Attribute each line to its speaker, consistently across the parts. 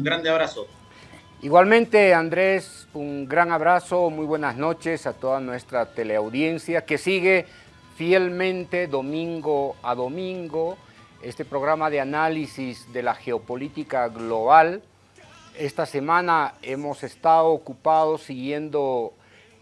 Speaker 1: Un grande abrazo.
Speaker 2: Igualmente, Andrés, un gran abrazo, muy buenas noches a toda nuestra teleaudiencia que sigue fielmente domingo a domingo este programa de análisis de la geopolítica global. Esta semana hemos estado ocupados siguiendo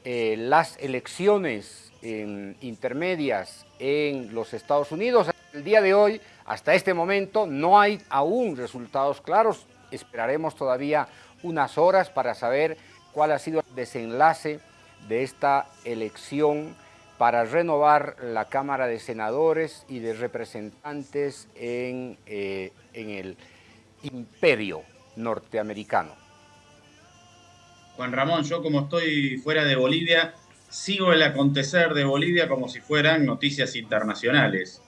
Speaker 2: eh, las elecciones intermedias en los Estados Unidos. El día de hoy, hasta este momento, no hay aún resultados claros. Esperaremos todavía unas horas para saber cuál ha sido el desenlace de esta elección para renovar la Cámara de Senadores y de Representantes en, eh, en el imperio norteamericano.
Speaker 1: Juan Ramón, yo como estoy fuera de Bolivia, sigo el acontecer de Bolivia como si fueran noticias internacionales.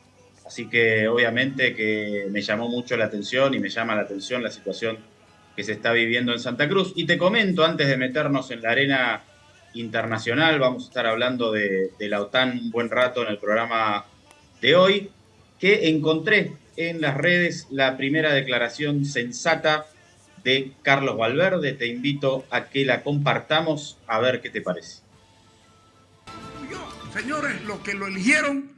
Speaker 1: Así que obviamente que me llamó mucho la atención y me llama la atención la situación que se está viviendo en Santa Cruz. Y te comento, antes de meternos en la arena internacional, vamos a estar hablando de, la OTAN un buen rato en el programa de hoy, que encontré en las redes la primera declaración sensata de Carlos Valverde. Te invito a que la compartamos a ver qué te parece.
Speaker 3: Señores, los que lo eligieron,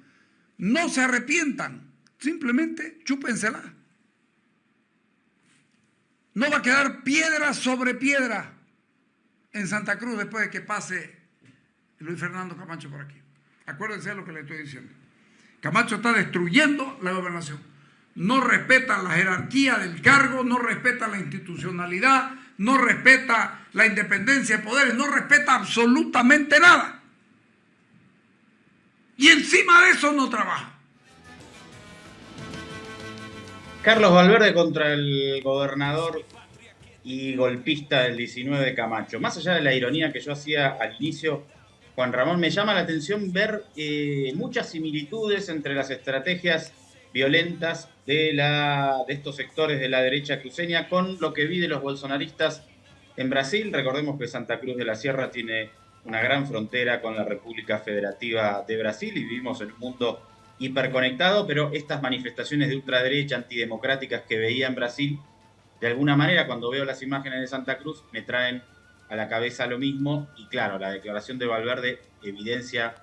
Speaker 3: no se arrepientan. Simplemente chúpensela. No va a quedar piedra sobre piedra en Santa Cruz después de que pase Luis Fernando Camacho por aquí. Acuérdense de lo que le estoy diciendo. Camacho está destruyendo la gobernación. No respeta la jerarquía del cargo, no respeta la institucionalidad, no respeta la independencia de poderes, no respeta absolutamente nada. Y encima de eso no trabaja.
Speaker 1: Carlos Valverde contra el gobernador y golpista del 19 de Camacho. Más allá de la ironía que yo hacía al inicio, Juan Ramón, me llama la atención ver eh, muchas similitudes entre las estrategias violentas de, la, de estos sectores de la derecha cruceña con lo que vi de los bolsonaristas en Brasil. Recordemos que Santa Cruz de la Sierra tiene una gran frontera con la República Federativa de Brasil y vivimos en un mundo hiperconectado, pero estas manifestaciones de ultraderecha antidemocráticas que veía en Brasil, de alguna manera cuando veo las imágenes de Santa Cruz me traen a la cabeza lo mismo y claro, la declaración de Valverde evidencia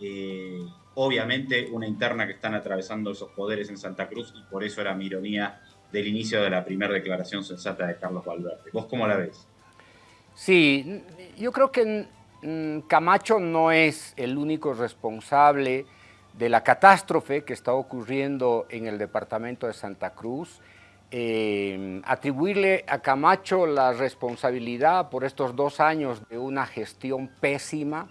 Speaker 1: eh, obviamente una interna que están atravesando esos poderes en Santa Cruz y por eso era mi ironía del inicio de la primera declaración sensata de Carlos Valverde. ¿Vos cómo la ves?
Speaker 2: Sí, yo creo que Camacho no es el único responsable de la catástrofe que está ocurriendo en el departamento de Santa Cruz. Eh, atribuirle a Camacho la responsabilidad por estos dos años de una gestión pésima,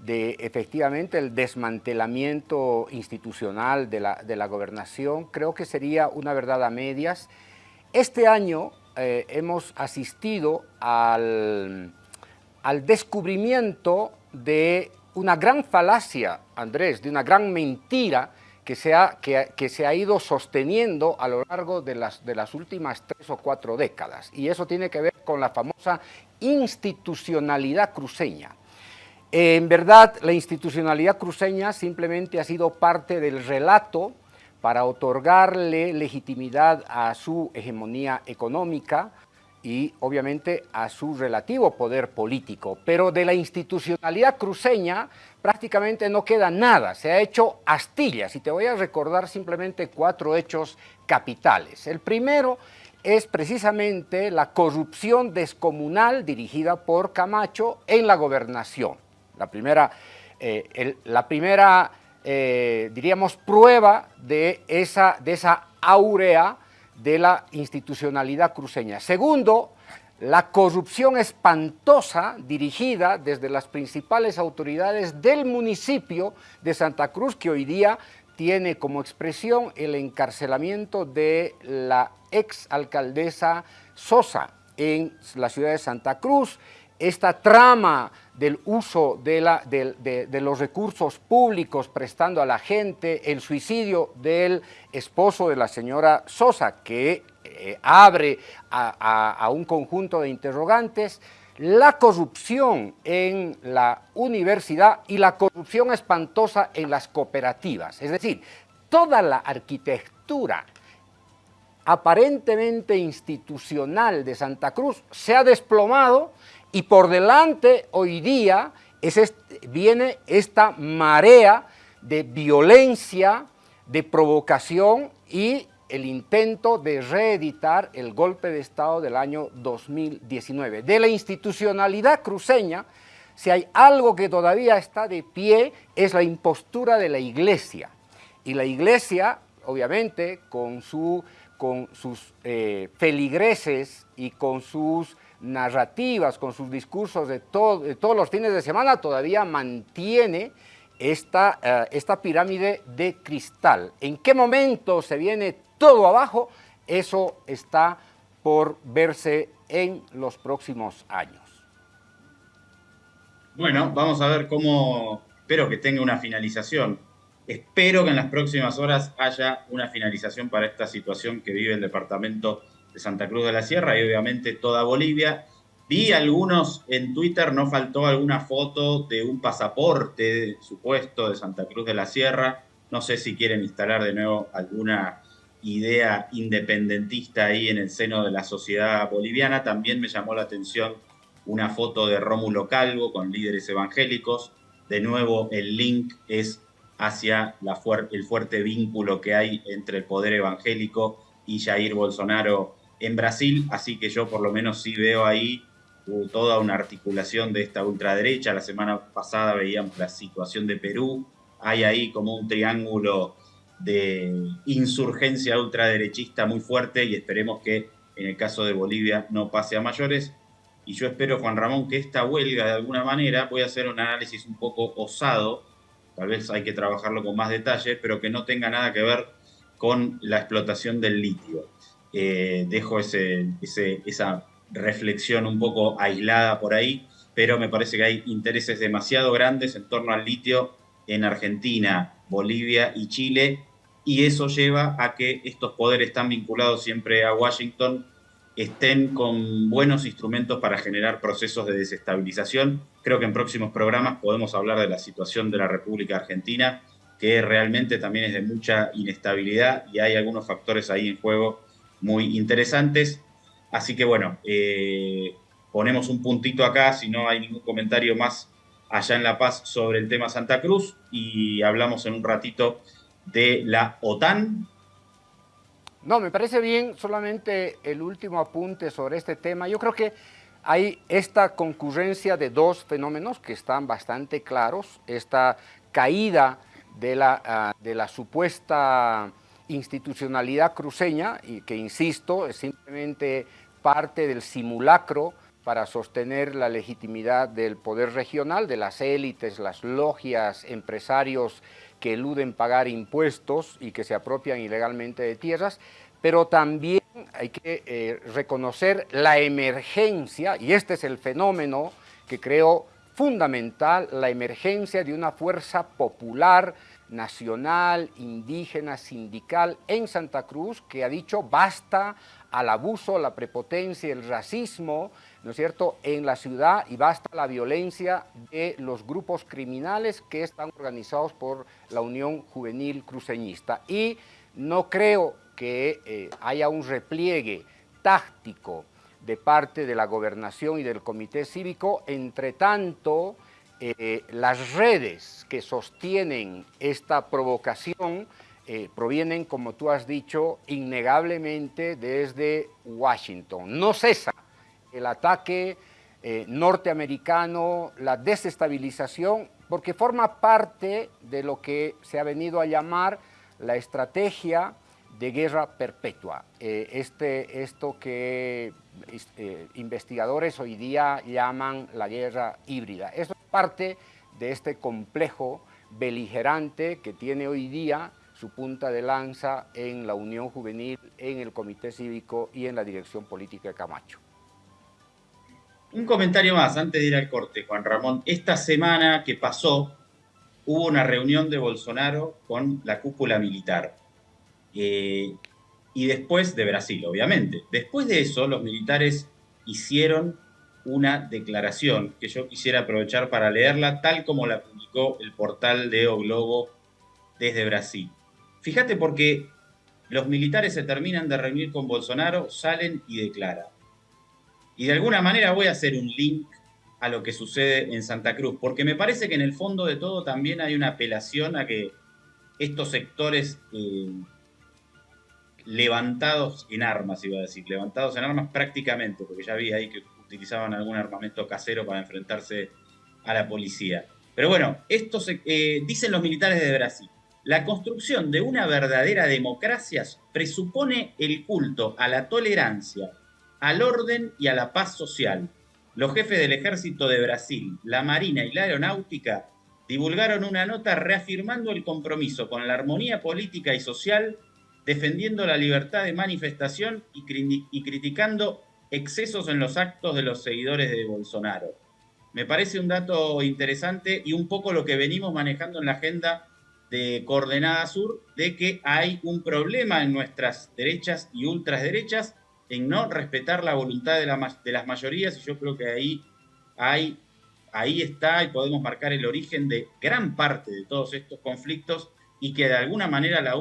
Speaker 2: de efectivamente el desmantelamiento institucional de la, de la gobernación, creo que sería una verdad a medias. Este año eh, hemos asistido al al descubrimiento de una gran falacia, Andrés, de una gran mentira que se ha, que, se ha ido sosteniendo a lo largo de las, de las últimas tres o cuatro décadas. Y eso tiene que ver con la famosa institucionalidad cruceña. En verdad, la institucionalidad cruceña simplemente ha sido parte del relato para otorgarle legitimidad a su hegemonía económica, y obviamente a su relativo poder político. Pero de la institucionalidad cruceña prácticamente no queda nada, se ha hecho astillas y te voy a recordar simplemente cuatro hechos capitales. El primero es precisamente la corrupción descomunal dirigida por Camacho en la gobernación. La primera, eh, la primera eh, diríamos, prueba de esa, de esa aurea de la institucionalidad cruceña. Segundo, la corrupción espantosa dirigida desde las principales autoridades del municipio de Santa Cruz, que hoy día tiene como expresión el encarcelamiento de la ex alcaldesa Sosa en la ciudad de Santa Cruz, esta trama del uso de, los recursos públicos prestando a la gente, el suicidio del esposo de la señora Sosa, que eh, abre a, un conjunto de interrogantes, la corrupción en la universidad y la corrupción espantosa en las cooperativas. Es decir, toda la arquitectura aparentemente institucional de Santa Cruz se ha desplomado y por delante hoy día viene esta marea de violencia, de provocación y el intento de reeditar el golpe de Estado del año 2019. De la institucionalidad cruceña, si hay algo que todavía está de pie, es la impostura de la Iglesia. Y la Iglesia, obviamente, con sus eh, feligreses y con sus narrativas, con sus discursos de, todos los fines de semana, todavía mantiene esta, eh, esta pirámide de cristal. ¿En qué momento se viene todo abajo? Eso está por verse en los próximos años.
Speaker 1: Bueno, vamos a ver cómo, espero que tenga una finalización. Espero que en las próximas horas haya una finalización para esta situación que vive el departamento de Santa Cruz de la Sierra y obviamente toda Bolivia Vi algunos en Twitter, no faltó alguna foto de un pasaporte supuesto de Santa Cruz de la Sierra. No sé si quieren instalar de nuevo alguna idea independentista ahí en el seno de la sociedad boliviana. También me llamó la atención una foto de Rómulo Calvo con líderes evangélicos. De nuevo, el link es hacia la el fuerte vínculo que hay entre el poder evangélico y Jair Bolsonaro en Brasil. Así que yo por lo menos sí veo ahí toda una articulación de esta ultraderecha. La semana pasada veíamos la situación de Perú. Hay ahí como un triángulo de insurgencia ultraderechista muy fuerte y esperemos que en el caso de Bolivia no pase a mayores. Y yo espero, Juan Ramón, que esta huelga de alguna manera, voy a hacer un análisis un poco osado, tal vez hay que trabajarlo con más detalle, pero que no tenga nada que ver con la explotación del litio. Eh, dejo esa reflexión un poco aislada por ahí, pero me parece que hay intereses demasiado grandes en torno al litio en Argentina, Bolivia y Chile, y eso lleva a que estos poderes tan vinculados siempre a Washington estén con buenos instrumentos para generar procesos de desestabilización. Creo que en próximos programas podemos hablar de la situación de la República Argentina, que realmente también es de mucha inestabilidad y hay algunos factores ahí en juego muy interesantes. Así que bueno, eh, ponemos un puntito acá si no hay ningún comentario más allá en La Paz sobre el tema Santa Cruz y hablamos en un ratito de la OTAN.
Speaker 2: No, me parece bien solamente el último apunte sobre este tema. Yo creo que hay esta concurrencia de dos fenómenos que están bastante claros, esta caída de la, ah, de la supuesta institucionalidad cruceña, y que insisto, es simplemente parte del simulacro para sostener la legitimidad del poder regional, de las élites, las logias, empresarios que eluden pagar impuestos y que se apropian ilegalmente de tierras, pero también hay que eh, reconocer la emergencia, y este es el fenómeno que creo fundamental, la emergencia de una fuerza popular, nacional, indígena, sindical en Santa Cruz, que ha dicho basta al abuso, la prepotencia, el racismo, ¿no es cierto?, en la ciudad y basta la violencia de los grupos criminales que están organizados por la Unión Juvenil Cruceñista. Y no creo que eh, haya un repliegue táctico de parte de la gobernación y del comité cívico, entre tanto, eh, las redes que sostienen esta provocación eh, provienen, como tú has dicho, innegablemente desde Washington. No cesa el ataque eh, norteamericano, la desestabilización, porque forma parte de lo que se ha venido a llamar la estrategia de guerra perpetua. Este, esto que investigadores hoy día llaman la guerra híbrida. Parte de este complejo beligerante que tiene hoy día su punta de lanza en la Unión Juvenil, en el Comité Cívico y en la Dirección Política de Camacho.
Speaker 1: Un comentario más antes de ir al corte, Juan Ramón. Esta semana que pasó hubo una reunión de Bolsonaro con la cúpula militar. Eh, y después de Brasil, obviamente. Después de eso, los militares hicieron una declaración que yo quisiera aprovechar para leerla, tal como la publicó el portal de O Globo desde Brasil. Fíjate porque los militares se terminan de reunir con Bolsonaro, salen y declaran. Y de alguna manera voy a hacer un link a lo que sucede en Santa Cruz, porque me parece que en el fondo de todo también hay una apelación a que estos sectores eh, levantados en armas, iba a decir, levantados en armas prácticamente, porque ya vi ahí que utilizaban algún armamento casero para enfrentarse a la policía. Pero bueno, esto eh, dicen los militares de Brasil. La construcción de una verdadera democracia presupone el culto a la tolerancia, al orden y a la paz social. Los jefes del ejército de Brasil, la Marina y la Aeronáutica divulgaron una nota reafirmando el compromiso con la armonía política y social, defendiendo la libertad de manifestación y criticando excesos en los actos de los seguidores de Bolsonaro. Me parece un dato interesante y un poco lo que venimos manejando en la agenda de Coordenada Sur, de que hay un problema en nuestras derechas y ultraderechas en no respetar la voluntad de, las mayorías y yo creo que ahí, ahí está y podemos marcar el origen de gran parte de todos estos conflictos y que de alguna manera la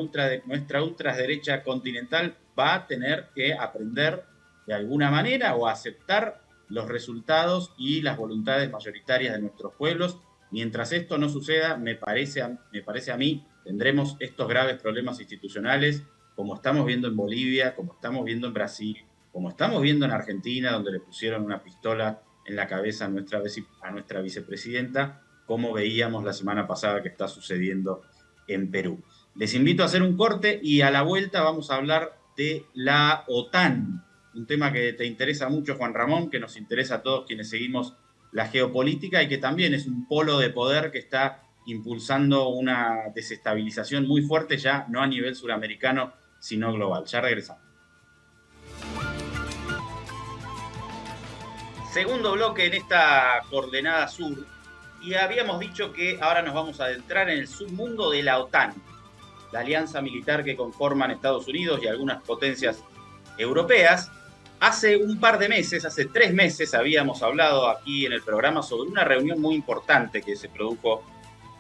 Speaker 1: nuestra ultraderecha continental va a tener que aprender de alguna manera o aceptar los resultados y las voluntades mayoritarias de nuestros pueblos Mientras esto no suceda, me parece, a, me parece a mí, tendremos estos graves problemas institucionales, como estamos viendo en Bolivia, como estamos viendo en Brasil, como estamos viendo en Argentina, donde le pusieron una pistola en la cabeza a nuestra, a nuestra vicepresidenta, como veíamos la semana pasada que está sucediendo en Perú. Les invito a hacer un corte y a la vuelta vamos a hablar de la OTAN, un tema que te interesa mucho, Juan Ramón, que nos interesa a todos quienes seguimos la geopolítica y que también es un polo de poder que está impulsando una desestabilización muy fuerte ya no a nivel suramericano, sino global. Ya regresamos. Segundo bloque en esta coordenada sur y habíamos dicho que ahora nos vamos a adentrar en el submundo de la OTAN, la alianza militar que conforman Estados Unidos y algunas potencias europeas, Hace un par de meses, hace tres meses, habíamos hablado aquí en el programa sobre una reunión muy importante que se produjo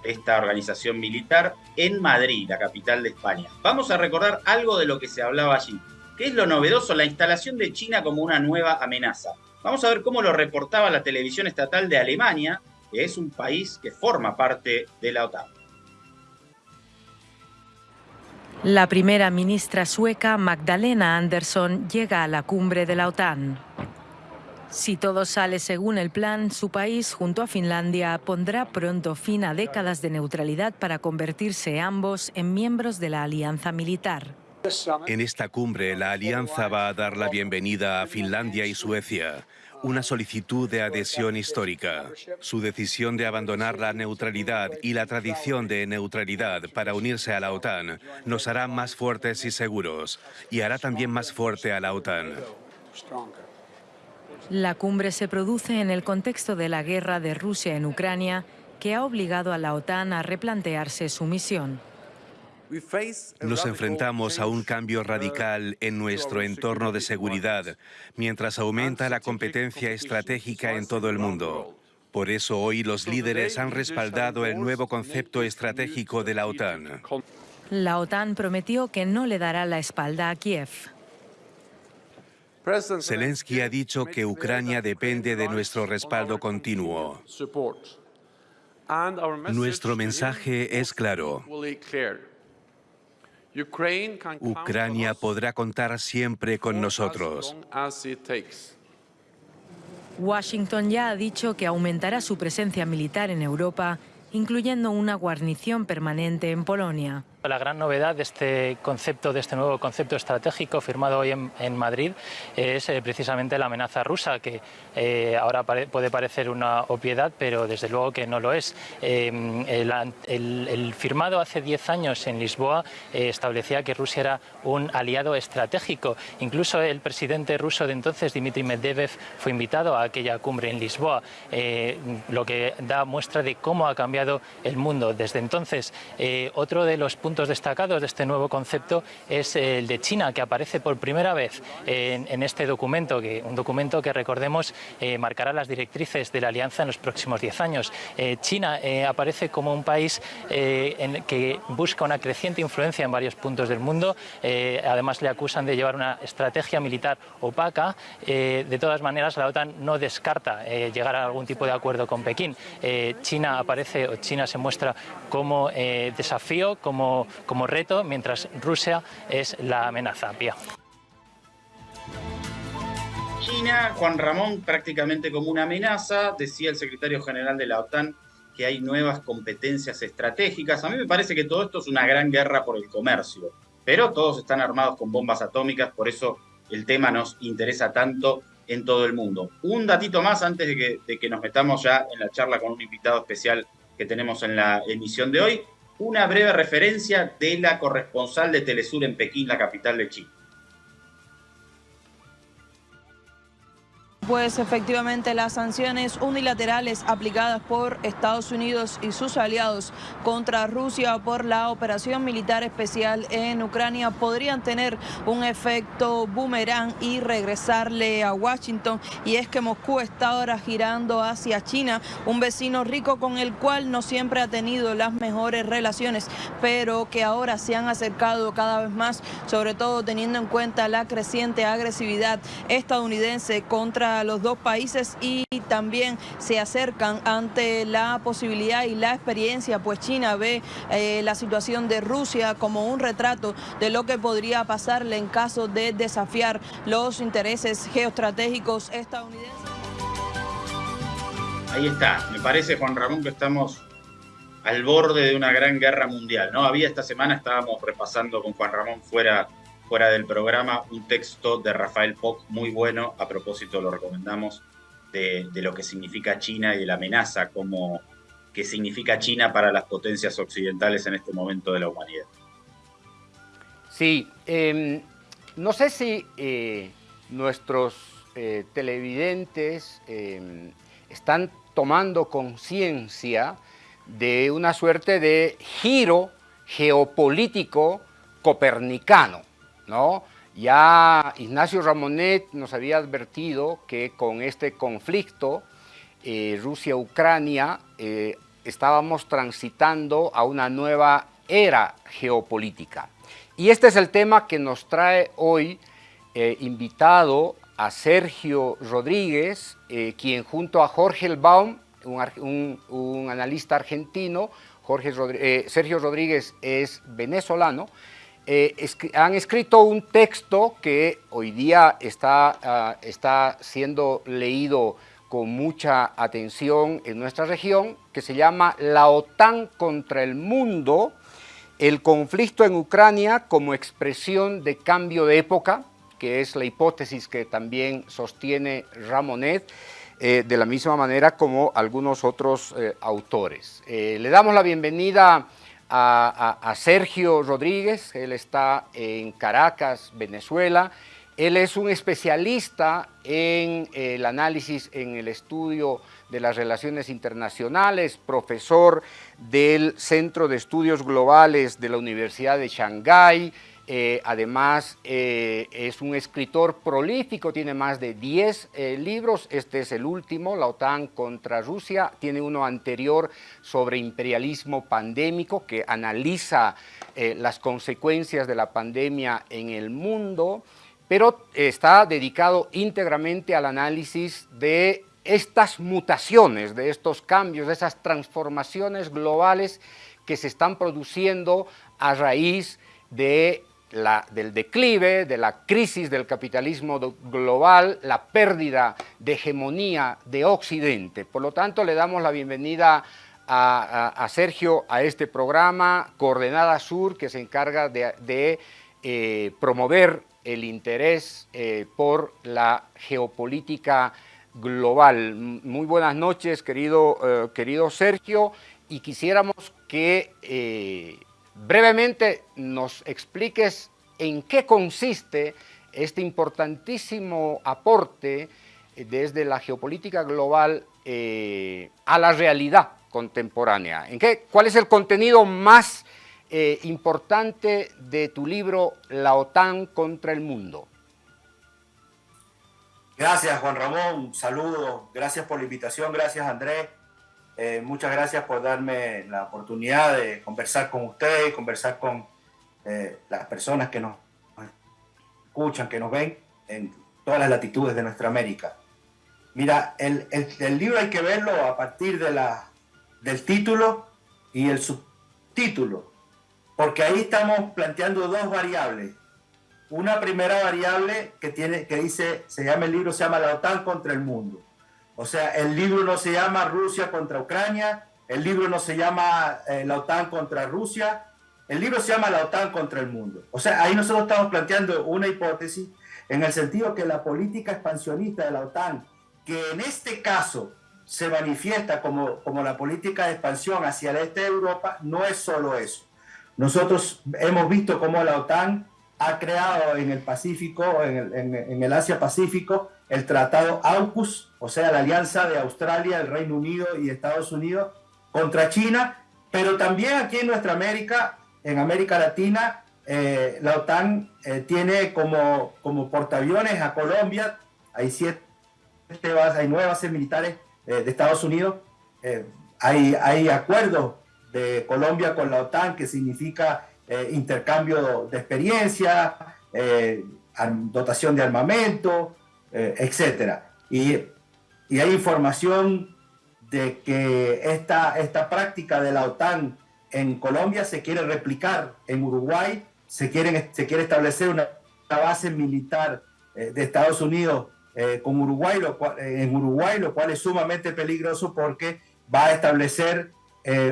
Speaker 1: esta organización militar en Madrid, la capital de España. Vamos a recordar algo de lo que se hablaba allí. ¿Qué es lo novedoso? La instalación de China como una nueva amenaza. Vamos a ver cómo lo reportaba la televisión estatal de Alemania, que es un país que forma parte de la OTAN.
Speaker 4: La primera ministra sueca Magdalena Andersson llega a la cumbre de la OTAN. Si todo sale según el plan, su país, junto a Finlandia, pondrá pronto fin a décadas de neutralidad para convertirse ambos en miembros de la alianza militar.
Speaker 5: En esta cumbre, la alianza va a dar la bienvenida a Finlandia y Suecia, una solicitud de adhesión histórica. Su decisión de abandonar la neutralidad y la tradición de neutralidad para unirse a la OTAN nos hará más fuertes y seguros y hará también más fuerte a la OTAN.
Speaker 4: La cumbre se produce en el contexto de la guerra de Rusia en Ucrania, que ha obligado a la OTAN a replantearse su misión.
Speaker 5: Nos enfrentamos a un cambio radical en nuestro entorno de seguridad, mientras aumenta la competencia estratégica en todo el mundo. Por eso hoy los líderes han respaldado el nuevo concepto estratégico de la OTAN.
Speaker 4: La OTAN prometió que no le dará la espalda a Kiev.
Speaker 5: Zelensky ha dicho que Ucrania depende de nuestro respaldo continuo. Nuestro mensaje es claro. Ucrania podrá contar siempre con nosotros.
Speaker 4: Washington ya ha dicho que aumentará su presencia militar en Europa, incluyendo una guarnición permanente en Polonia.
Speaker 6: La gran novedad de este concepto, de este nuevo concepto estratégico firmado hoy en, Madrid, es eh, precisamente la amenaza rusa, que eh, ahora puede parecer una obviedad, pero desde luego que no lo es. Em, el, firmado hace 10 años en Lisboa eh, establecía que Rusia era un aliado estratégico. Incluso el presidente ruso de entonces, Dmitry Medvedev, fue invitado a aquella cumbre en Lisboa, lo que da muestra de cómo ha cambiado el mundo desde entonces. otro de los puntos destacados de este nuevo concepto es el de China, que aparece por primera vez en, este documento, que, un documento que recordemos eh, marcará las directrices de la alianza en los próximos 10 años. Eh, China aparece como un país en que busca una creciente influencia en varios puntos del mundo, además le acusan de llevar una estrategia militar opaca, de todas maneras la OTAN no descarta llegar a algún tipo de acuerdo con Pekín. China aparece, o China se muestra como eh, desafío, como, como reto, mientras Rusia es la amenaza. Pía.
Speaker 1: China, Juan Ramón, prácticamente como una amenaza, decía el secretario general de la OTAN que hay nuevas competencias estratégicas. A mí me parece que todo esto es una gran guerra por el comercio, pero todos están armados con bombas atómicas, por eso el tema nos interesa tanto en todo el mundo. Un datito más antes de que, de que nos metamos ya en la charla con un invitado especial que tenemos en la emisión de hoy, una breve referencia de la corresponsal de Telesur en Pekín, la capital de China.
Speaker 7: Pues efectivamente las sanciones unilaterales aplicadas por Estados Unidos y sus aliados contra Rusia por la operación militar especial en Ucrania podrían tener un efecto boomerang y regresarle a Washington. Y es que Moscú está ahora girando hacia China, un vecino rico con el cual no siempre ha tenido las mejores relaciones, pero que ahora se han acercado cada vez más, sobre todo teniendo en cuenta la creciente agresividad estadounidense contra los dos países y también se acercan ante la posibilidad y la experiencia, pues China ve eh, la situación de Rusia como un retrato de lo que podría pasarle en caso de desafiar los intereses geoestratégicos estadounidenses.
Speaker 1: Ahí está, me parece Juan Ramón que estamos al borde de una gran guerra mundial, ¿no? Había esta semana, estábamos repasando con Juan Ramón fuera fuera del programa un texto de Rafael Poc muy bueno, a propósito lo recomendamos, de, lo que significa China y de la amenaza como que significa China para las potencias occidentales en este momento de la humanidad.
Speaker 2: Sí, em, no sé si eh, nuestros eh, televidentes em, están tomando conciencia de una suerte de giro geopolítico copernicano. ¿No? Ya Ignacio Ramonet nos había advertido que con este conflicto eh, Rusia-Ucrania eh, estábamos transitando a una nueva era geopolítica. Y este es el tema que nos trae hoy eh, invitado a Sergio Rodríguez, quien junto a Jorge Elbaum, un, analista argentino, Sergio Rodríguez es venezolano, eh, han escrito un texto que hoy día está, ah, está siendo leído con mucha atención en nuestra región, que se llama La OTAN contra el mundo, el conflicto en Ucrania como expresión de cambio de época, que es la hipótesis que también sostiene Ramonet, eh, de la misma manera como algunos otros eh, autores. le damos la bienvenida a, Sergio Rodríguez, él está en Caracas, Venezuela. Él es un especialista en el análisis, en el estudio de las relaciones internacionales, profesor del Centro de Estudios Globales de la Universidad de Shanghái, eh, además, eh, es un escritor prolífico, tiene más de 10 eh, libros. Este es el último, La OTAN contra Rusia. Tiene uno anterior sobre imperialismo pandémico que analiza las consecuencias de la pandemia en el mundo, pero está dedicado íntegramente al análisis de estas mutaciones, de estos cambios, de esas transformaciones globales que se están produciendo a raíz de del declive, de la crisis del capitalismo global, la pérdida de hegemonía de Occidente. Por lo tanto, le damos la bienvenida a, Sergio a este programa, Coordenada Sur, que se encarga de, eh, promover el interés eh, por la geopolítica global. Muy buenas noches, querido, eh, querido Sergio, y quisiéramos que brevemente nos expliques en qué consiste este importantísimo aporte eh, desde la geopolítica global eh, a la realidad contemporánea. ¿En qué, ¿Cuál es el contenido más eh, importante de tu libro La OTAN contra el mundo.
Speaker 8: Gracias Juan Ramón, saludos, gracias por la invitación, gracias Andrés, eh, muchas gracias por darme la oportunidad de conversar con usted y conversar con eh, las personas que nos escuchan, que nos ven en todas las latitudes de nuestra América. Mira, el, libro hay que verlo a partir de la, del título y el subtítulo, porque ahí estamos planteando dos variables. Una primera variable que, tiene, que dice, se llama el libro, se llama La OTAN contra el mundo. O sea, el libro no se llama Rusia contra Ucrania, el libro no se llama eh, La OTAN contra Rusia, el libro se llama La OTAN contra el mundo. O sea, ahí nosotros estamos planteando una hipótesis en el sentido que la política expansionista de la OTAN, que en este caso se manifiesta como, como la política de expansión hacia el este de Europa, no es solo eso. Nosotros hemos visto cómo la OTAN ha creado en el Pacífico, en el, en el Asia-Pacífico, el tratado AUKUS, o sea, la alianza de Australia, el Reino Unido y Estados Unidos contra China, pero también aquí en nuestra América en América Latina, eh, la OTAN eh, tiene como, como portaaviones a Colombia, hay siete bases, hay nueve bases militares eh, de Estados Unidos, hay, hay acuerdos de Colombia con la OTAN que significa intercambio de experiencia, dotación de armamento, etcétera. Y, y, hay información de que esta, esta práctica de la OTAN en Colombia se quiere replicar, en Uruguay se, quieren, se quiere establecer una, base militar eh, de Estados Unidos eh, con Uruguay, eh, en Uruguay, lo cual es sumamente peligroso porque va a establecer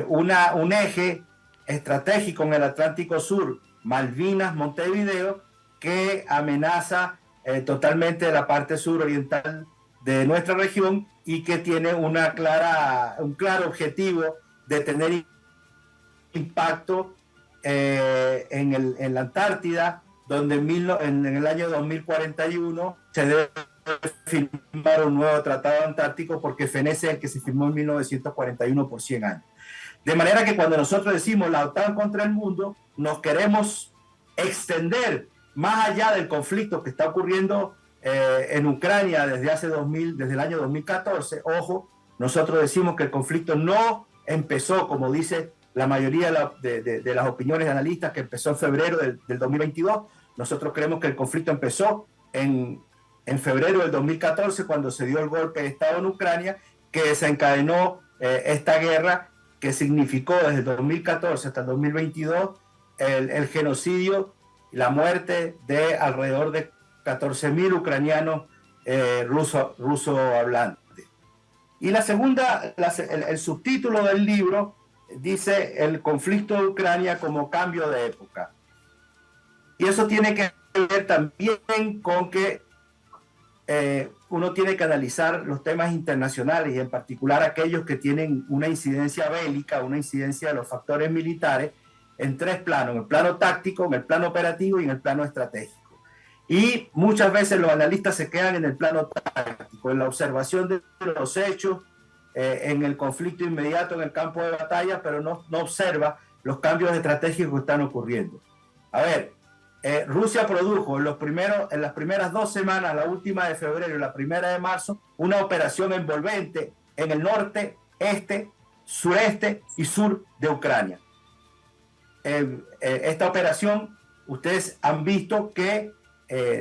Speaker 8: una, un eje estratégico en el Atlántico Sur, Malvinas, Montevideo, que amenaza totalmente la parte suroriental de nuestra región y que tiene una clara, un claro objetivo de tener impacto eh, en, el, en, la Antártida, donde en, en, el año 2041 se debe firmar un nuevo tratado antártico porque fenece el que se firmó en 1941 por 100 años. De manera que cuando nosotros decimos la OTAN contra el mundo, nos queremos extender más allá del conflicto que está ocurriendo eh, en Ucrania desde hace 2000, desde el año 2014. Ojo, nosotros decimos que el conflicto no empezó, como dice la mayoría de, las opiniones de analistas que empezó en febrero del, 2022. Nosotros creemos que el conflicto empezó en, en, febrero del 2014 cuando se dio el golpe de Estado en Ucrania que desencadenó eh, esta guerra que significó desde el 2014 hasta el 2022 el, genocidio la muerte de alrededor de 14.000 ucranianos eh, ruso, ruso hablantes. Y la segunda, el, el subtítulo del libro dice el conflicto de Ucrania como cambio de época. Y eso tiene que ver también con que eh, uno tiene que analizar los temas internacionales y en particular aquellos que tienen una incidencia bélica, una incidencia de los factores militares en tres planos, en el plano táctico, en el plano operativo y en el plano estratégico. Y muchas veces los analistas se quedan en el plano táctico, en la observación de los hechos, eh, en el conflicto inmediato en el campo de batalla, pero no, no observa los cambios estratégicos que están ocurriendo. A ver, eh, Rusia produjo en, los primeros, en las primeras dos semanas, la última de febrero y la primera de marzo, una operación envolvente en el norte, este, sureste y sur de Ucrania. Eh, esta operación, ustedes han visto que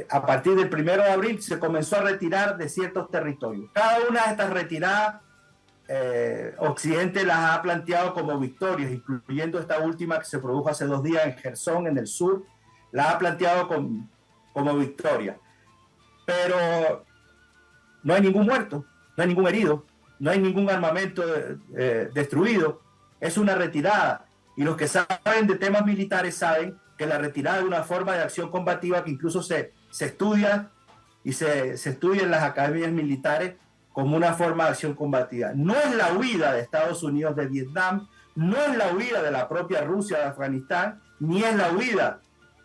Speaker 8: a partir del primero de abril se comenzó a retirar de ciertos territorios. Cada una de estas retiradas eh, Occidente las ha planteado como victorias, incluyendo esta última que se produjo hace dos días en Gerson, en el sur, la ha planteado como victoria. Pero no hay ningún muerto, no hay ningún herido, no hay ningún armamento eh, destruido, es una retirada. Y los que saben de temas militares saben que la retirada es una forma de acción combativa que incluso se, se estudia y se, se estudia en las academias militares como una forma de acción combativa. No es la huida de Estados Unidos de Vietnam, no es la huida de la propia Rusia de Afganistán, ni es la huida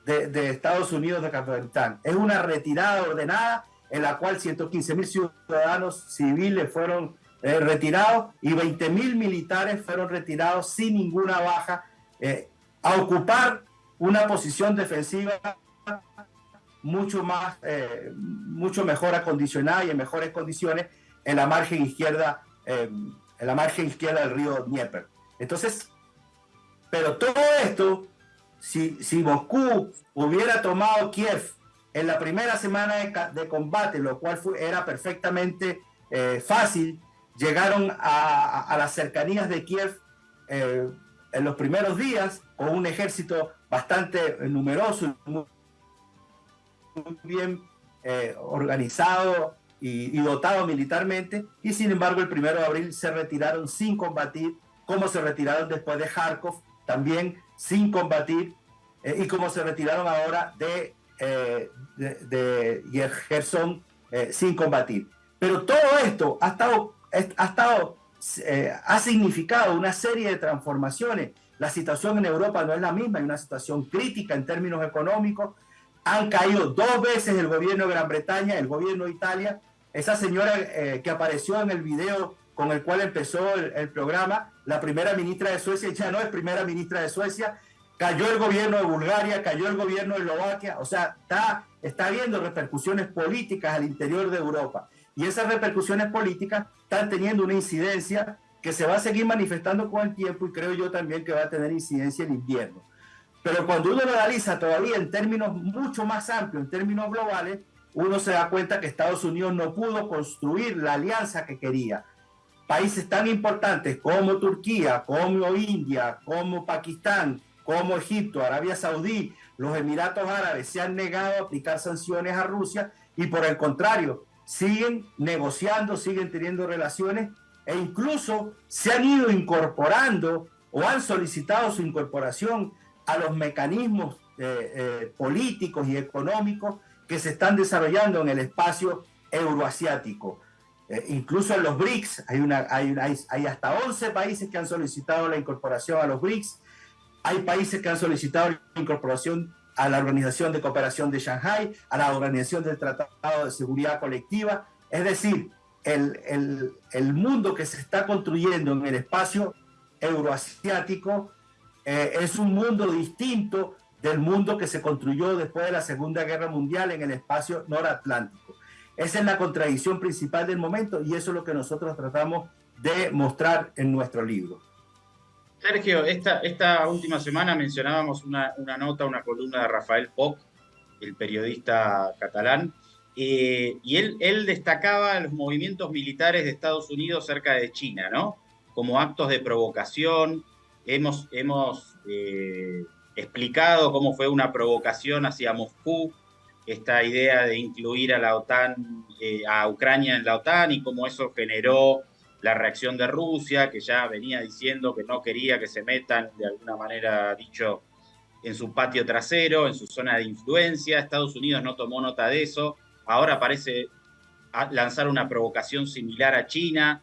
Speaker 8: de, Estados Unidos de Afganistán. Es una retirada ordenada en la cual 115 mil ciudadanos civiles fueron eh, retirados y 20 mil militares fueron retirados sin ninguna baja, eh, a ocupar una posición defensiva mucho más, eh, mucho mejor acondicionada y en mejores condiciones en la margen izquierda, eh, en la margen izquierda del río Dnieper. Entonces, pero todo esto, si, si Moscú hubiera tomado Kiev en la primera semana de, combate, lo cual fue, era perfectamente eh, fácil, llegaron a, las cercanías de Kiev en los primeros días con un ejército bastante numeroso muy, bien eh, organizado y, dotado militarmente, y sin embargo el primero de abril se retiraron sin combatir, como se retiraron después de Kharkov, también sin combatir, eh, y como se retiraron ahora de, eh, de, Gerson sin combatir. Pero todo esto ha estado, ha, estado ha significado una serie de transformaciones la situación en Europa no es la misma, hay una situación crítica en términos económicos. Han caído dos veces el gobierno de Gran Bretaña, el gobierno de Italia. Esa señora eh, que apareció en el video con el cual empezó el, programa, la primera ministra de Suecia, ya no es primera ministra de Suecia, cayó el gobierno de Bulgaria, cayó el gobierno de Eslovaquia, o sea, está, está habiendo repercusiones políticas al interior de Europa. Y esas repercusiones políticas están teniendo una incidencia que se va a seguir manifestando con el tiempo y creo yo también que va a tener incidencia en invierno. Pero cuando uno lo analiza todavía en términos mucho más amplios, en términos globales, uno se da cuenta que Estados Unidos no pudo construir la alianza que quería. Países tan importantes como Turquía, como India, como Pakistán, como Egipto, Arabia Saudí, los Emiratos Árabes se han negado a aplicar sanciones a Rusia y por el contrario, siguen negociando, siguen teniendo relaciones e incluso se han ido incorporando o han solicitado su incorporación a los mecanismos eh, eh, políticos y económicos que se están desarrollando en el espacio euroasiático. Eh, incluso en los BRICS hay, una, hay, hay, hasta 11 países que han solicitado la incorporación a los BRICS. Hay países que han solicitado la incorporación a la Organización de Cooperación de Shanghai, a la Organización del Tratado de Seguridad Colectiva. Es decir, el, mundo que se está construyendo en el espacio euroasiático eh, es un mundo distinto del mundo que se construyó después de la Segunda Guerra Mundial en el espacio noratlántico. Esa es la contradicción principal del momento y eso es lo que nosotros tratamos de mostrar en nuestro libro.
Speaker 1: Sergio, esta, esta última semana mencionábamos una, una nota, una columna de Rafael Poc, el periodista catalán, eh, y él, él destacaba los movimientos militares de Estados Unidos cerca de China, ¿no? Como actos de provocación. Hemos, hemos eh, explicado cómo fue una provocación hacia Moscú, esta idea de incluir a la OTAN, eh, a Ucrania en la OTAN y cómo eso generó la reacción de Rusia, que ya venía diciendo que no quería que se metan, de alguna manera dicho, en su patio trasero, en su zona de influencia. Estados Unidos no tomó nota de eso ahora parece lanzar una provocación similar a China.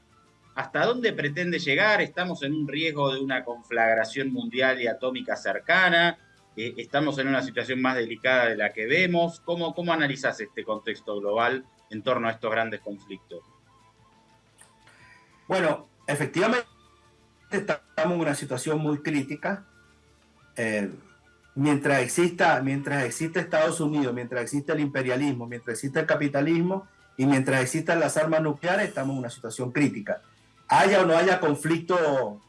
Speaker 1: ¿Hasta dónde pretende llegar? ¿Estamos en un riesgo de una conflagración mundial y atómica cercana? Eh, ¿Estamos en una situación más delicada de la que vemos? ¿Cómo, cómo analizas este contexto global en torno a estos grandes conflictos?
Speaker 8: Bueno, efectivamente estamos en una situación muy crítica. Eh, mientras exista, mientras exista Estados Unidos, mientras exista el imperialismo, mientras exista el capitalismo y mientras existan las armas nucleares, estamos en una situación crítica. Haya o no haya conflicto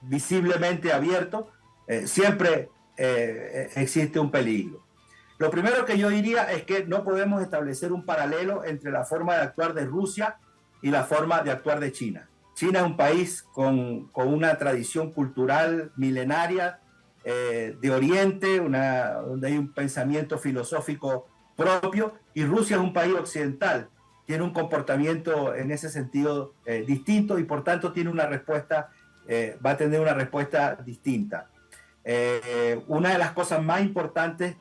Speaker 8: visiblemente abierto, eh, siempre eh, existe un peligro. Lo primero que yo diría es que no podemos establecer un paralelo entre la forma de actuar de Rusia y la forma de actuar de China. China es un país con, una tradición cultural milenaria, eh, de Oriente, donde hay un pensamiento filosófico propio, y Rusia es un país occidental, tiene un comportamiento en ese sentido eh, distinto y por tanto tiene una respuesta, eh, va a tener una respuesta distinta. una de las cosas más importantes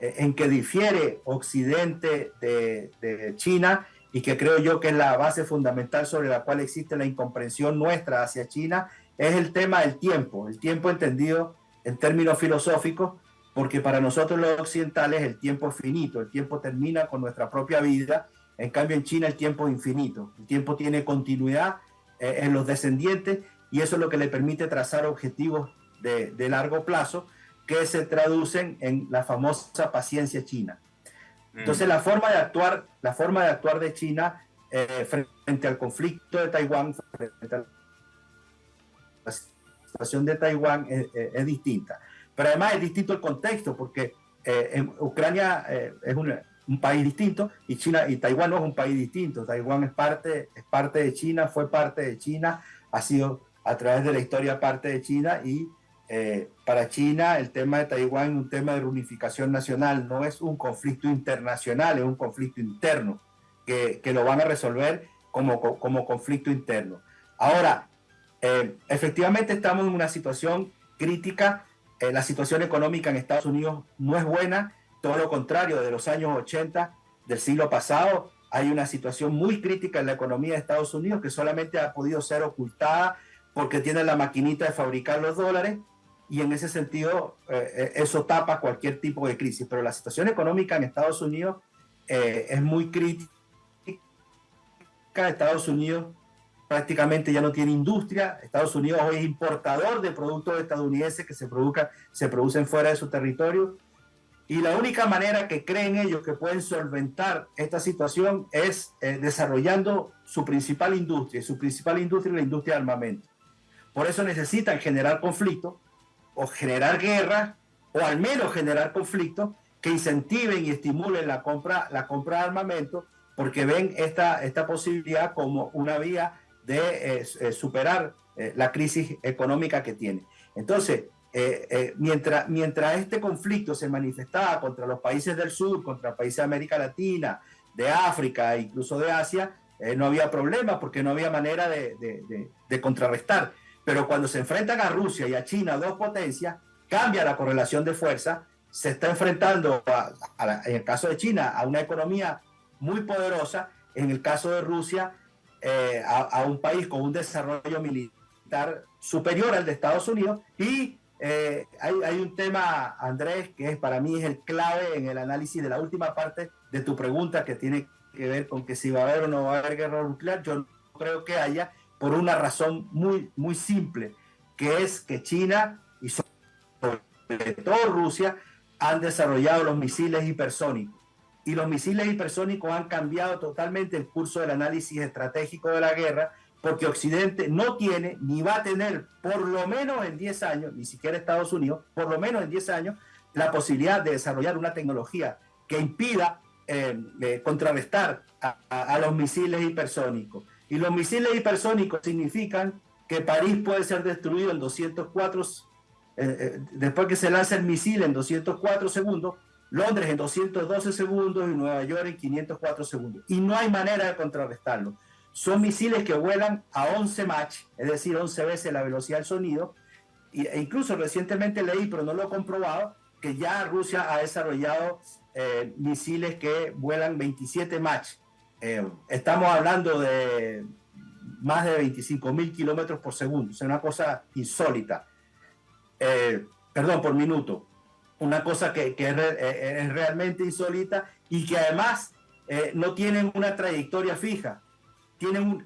Speaker 8: en que difiere Occidente de, de China y que creo yo que es la base fundamental sobre la cual existe la incomprensión nuestra hacia China, es el tema del tiempo, el tiempo entendido en términos filosóficos, porque para nosotros los occidentales el tiempo es finito, el tiempo termina con nuestra propia vida, en cambio en China el tiempo es infinito, el tiempo tiene continuidad eh, en los descendientes y eso es lo que le permite trazar objetivos de, largo plazo, que se traducen en la famosa paciencia china. Entonces, la forma de actuar, la forma de actuar de China eh, frente al conflicto de Taiwán, frente a la situación de Taiwán es, distinta. Pero además es distinto el contexto, porque eh, en Ucrania eh, es un, un, país distinto y China y Taiwán no es un país distinto. Taiwán es parte, es parte de China, fue parte de China, ha sido a través de la historia parte de China y eh, para China el tema de Taiwán es un tema de reunificación nacional, no es un conflicto internacional, es un conflicto interno que, que lo van a resolver como, como conflicto interno. Ahora, eh, efectivamente estamos en una situación crítica, eh, la situación económica en Estados Unidos no es buena, todo lo contrario, de los años 80 del siglo pasado hay una situación muy crítica en la economía de Estados Unidos que solamente ha podido ser ocultada porque tiene la maquinita de fabricar los dólares y en ese sentido eh, eh, eso tapa cualquier tipo de crisis. Pero la situación económica en Estados Unidos eh, es muy crítica. Estados Unidos prácticamente ya no tiene industria. Estados Unidos hoy es importador de productos estadounidenses que se, produzcan, se producen fuera de su territorio. Y la única manera que creen ellos que pueden solventar esta situación es desarrollando su principal industria. Su principal industria es la industria de armamento. Por eso necesitan generar conflicto o generar guerra o al menos generar conflictos que incentiven y estimulen la compra, la compra de armamento porque ven esta, esta posibilidad como una vía de eh, eh, superar eh, la crisis económica que tiene. Entonces, mientras, mientras este conflicto se manifestaba contra los países del sur, contra países de América Latina, de África e incluso de Asia, no había problema porque no había manera de, de, de contrarrestar. Pero cuando se enfrentan a Rusia y a China, dos potencias, cambia la correlación de fuerza, se está enfrentando, en el caso de China, a una economía muy poderosa, en el caso de Rusia, eh, a, un país con un desarrollo militar superior al de Estados Unidos. Y eh, hay, hay, un tema, Andrés, que es, para mí es el clave en el análisis de la última parte de tu pregunta, que tiene que ver con que si va a haber o no va a haber guerra nuclear. Yo no creo que haya, por una razón muy, muy simple, que es que China y sobre todo Rusia han desarrollado los misiles hipersónicos. Y los misiles hipersónicos han cambiado totalmente el curso del análisis estratégico de la guerra, porque Occidente no tiene ni va a tener, por lo menos en 10 años, ni siquiera Estados Unidos, por lo menos en 10 años, la posibilidad de desarrollar una tecnología que impida eh, eh, contrarrestar a los misiles hipersónicos. Y los misiles hipersónicos significan que París puede ser destruido en 204, eh, eh, después que se lanza el misil en 204 segundos, Londres en 212 segundos y Nueva York en 504 segundos. Y no hay manera de contrarrestarlo. Son misiles que vuelan a 11 Mach, es decir, 11 veces la velocidad del sonido. e incluso recientemente leí, pero no lo he comprobado, que ya Rusia ha desarrollado eh, misiles que vuelan 27 Mach, eh, estamos hablando de más de 25 mil kilómetros por segundo, es una cosa insólita. Eh, perdón, por minuto. Una cosa que, eh, es, realmente insólita y que además no tienen una trayectoria fija. Tienen un,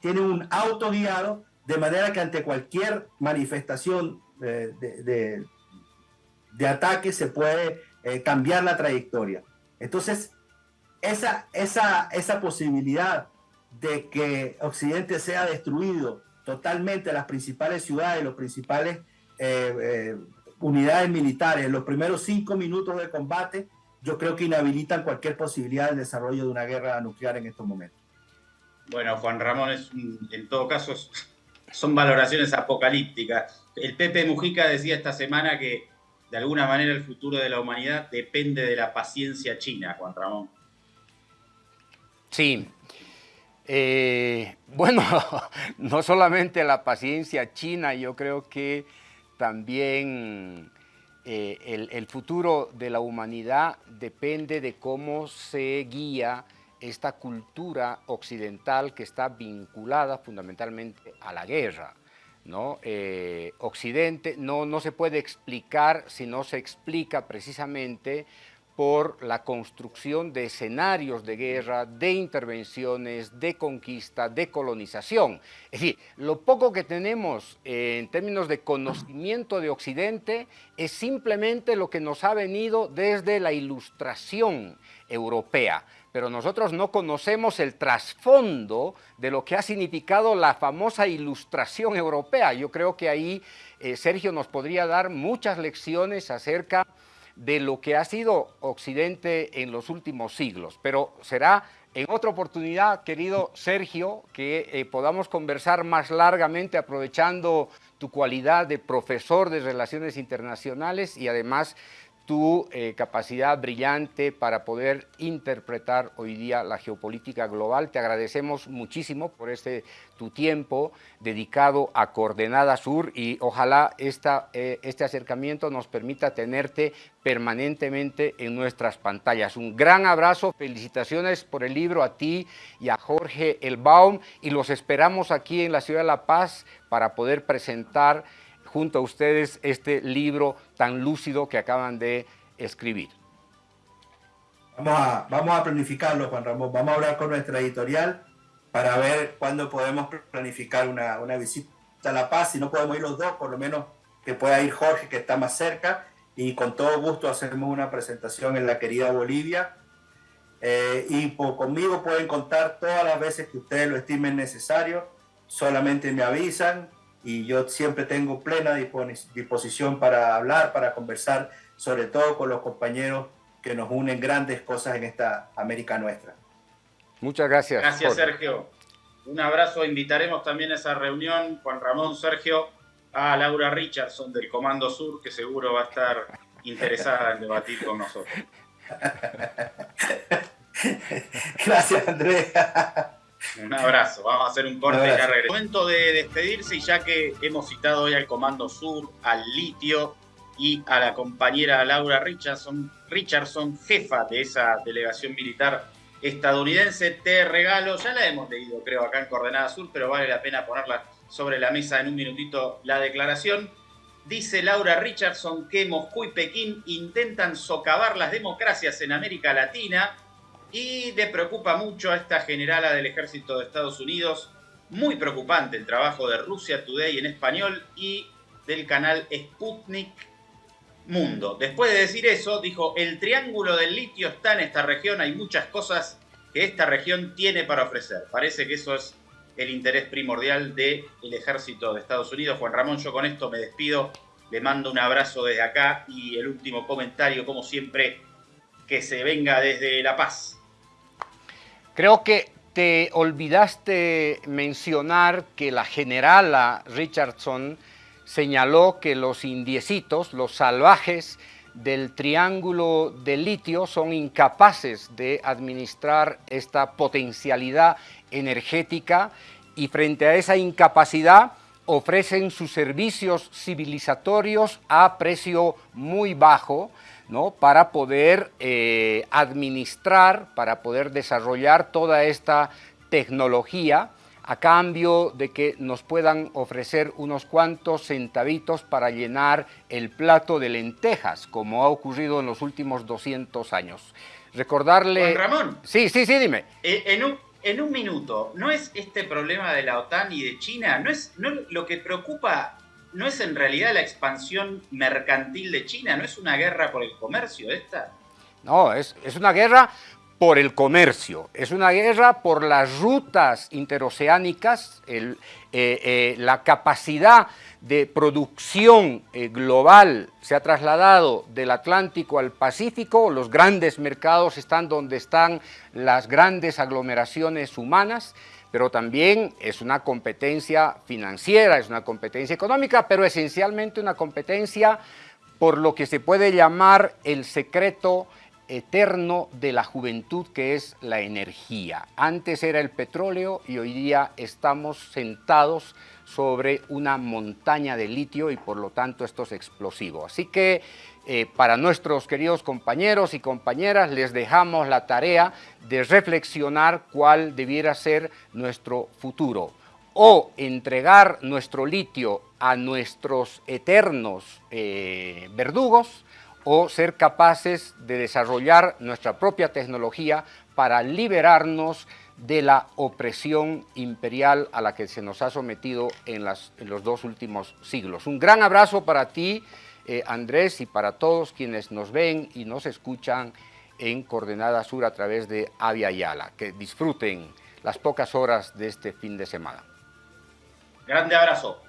Speaker 8: tienen un auto guiado de manera que ante cualquier manifestación de, de, de ataque se puede cambiar la trayectoria. Entonces, esa, esa, esa posibilidad de que Occidente sea destruido totalmente las principales ciudades, los principales eh, eh, unidades militares los primeros cinco minutos de combate, yo creo que inhabilitan cualquier posibilidad del desarrollo de una guerra nuclear en estos momentos.
Speaker 1: Bueno, Juan Ramón, es, en todo caso son valoraciones apocalípticas. El Pepe Mujica decía esta semana que de alguna manera el futuro de la humanidad depende de la paciencia china, Juan Ramón.
Speaker 2: Sí. Eh, bueno, no solamente la paciencia china, yo creo que también eh, el, futuro de la humanidad depende de cómo se guía esta cultura occidental que está vinculada fundamentalmente a la guerra. ¿no? Eh, Occidente no, no se puede explicar si no se explica precisamente por la construcción de escenarios de guerra, de intervenciones, de conquista, de colonización. Es decir, lo poco que tenemos en términos de conocimiento de Occidente es simplemente lo que nos ha venido desde la ilustración europea pero nosotros no conocemos el trasfondo de lo que ha significado la famosa ilustración europea. Yo creo que ahí eh, Sergio nos podría dar muchas lecciones acerca de lo que ha sido Occidente en los últimos siglos, pero será en otra oportunidad, querido Sergio, que eh, podamos conversar más largamente aprovechando tu cualidad de profesor de Relaciones Internacionales y además tu eh, capacidad brillante para poder interpretar hoy día la geopolítica global. Te agradecemos muchísimo por este tu tiempo dedicado a Coordenada Sur y ojalá esta, eh, este acercamiento nos permita tenerte permanentemente en nuestras pantallas. Un gran abrazo, felicitaciones por el libro a ti y a Jorge Elbaum y los esperamos aquí en la Ciudad de La Paz para poder presentar junto a ustedes este libro tan lúcido que acaban de escribir.
Speaker 8: Vamos a, vamos a planificarlo, Juan Ramón. Vamos a hablar con nuestra editorial para ver cuándo podemos planificar una, una visita a La Paz. Si no podemos ir los dos, por lo menos que pueda ir Jorge, que está más cerca. Y con todo gusto hacemos una presentación en la querida Bolivia. Eh, y conmigo pueden contar todas las veces que ustedes lo estimen necesario. Solamente me avisan y yo siempre tengo plena disposición para hablar, para conversar, sobre todo con los compañeros que nos unen grandes cosas en esta América nuestra.
Speaker 2: Muchas gracias.
Speaker 1: Gracias, Sergio. Un abrazo. Invitaremos también a esa reunión, Juan Ramón, Sergio, a Laura Richardson del Comando Sur, que seguro va a estar interesada en debatir con nosotros.
Speaker 8: Gracias, Andrea.
Speaker 1: Un abrazo, vamos a hacer un corte de carrera. Momento de despedirse y ya que hemos citado hoy al Comando Sur, al Litio y a la compañera Laura Richardson, Richardson, jefa de esa delegación militar estadounidense, te regalo, ya la hemos leído creo acá en Coordenada Sur, pero vale la pena ponerla sobre la mesa en un minutito la declaración. Dice Laura Richardson que Moscú y Pekín intentan socavar las democracias en América Latina y le preocupa mucho a esta generala del ejército de Estados Unidos. Muy preocupante el trabajo de Rusia Today en español y del canal Sputnik Mundo. Después de decir eso, dijo, el triángulo del litio está en esta región, hay muchas cosas que esta región tiene para ofrecer. Parece que eso es el interés primordial del ejército de Estados Unidos. Juan Ramón, yo con esto me despido, le mando un abrazo desde acá y el último comentario, como siempre, que se venga desde La Paz.
Speaker 2: Creo que te olvidaste mencionar que la generala Richardson señaló que los indiecitos, los salvajes del triángulo de litio son incapaces de administrar esta potencialidad energética y frente a esa incapacidad ofrecen sus servicios civilizatorios a precio muy bajo, ¿no? para poder eh, administrar, para poder desarrollar toda esta tecnología a cambio de que nos puedan ofrecer unos cuantos centavitos para llenar el plato de lentejas, como ha ocurrido en los últimos 200 años. Recordarle...
Speaker 1: Juan Ramón.
Speaker 2: Sí, sí, sí, dime.
Speaker 1: Eh, en un, en un minuto, ¿no es este problema de la OTAN y de China, no es no, lo que preocupa no es en realidad la expansión mercantil de China, no es una guerra por el comercio esta.
Speaker 2: No, es, es una guerra por el comercio, es una guerra por las rutas interoceánicas, eh, eh, la capacidad de producción eh, global se ha trasladado del Atlántico al Pacífico, los grandes mercados están donde están las grandes aglomeraciones humanas, pero también es una competencia financiera, es una competencia económica, pero esencialmente una competencia por lo que se puede llamar el secreto eterno de la juventud que es la energía. Antes era el petróleo y hoy día estamos sentados sobre una montaña de litio y por lo tanto esto es explosivo. Así que eh, para nuestros queridos compañeros y compañeras les dejamos la tarea de reflexionar cuál debiera ser nuestro futuro o entregar nuestro litio a nuestros eternos eh, verdugos o ser capaces de desarrollar nuestra propia tecnología para liberarnos de la opresión imperial a la que se nos ha sometido en, los dos últimos siglos. Un gran abrazo para ti, eh, Andrés, y para todos quienes nos ven y nos escuchan en Coordenada Sur a través de Avia Yala. Que disfruten las pocas horas de este fin de semana.
Speaker 1: Grande abrazo.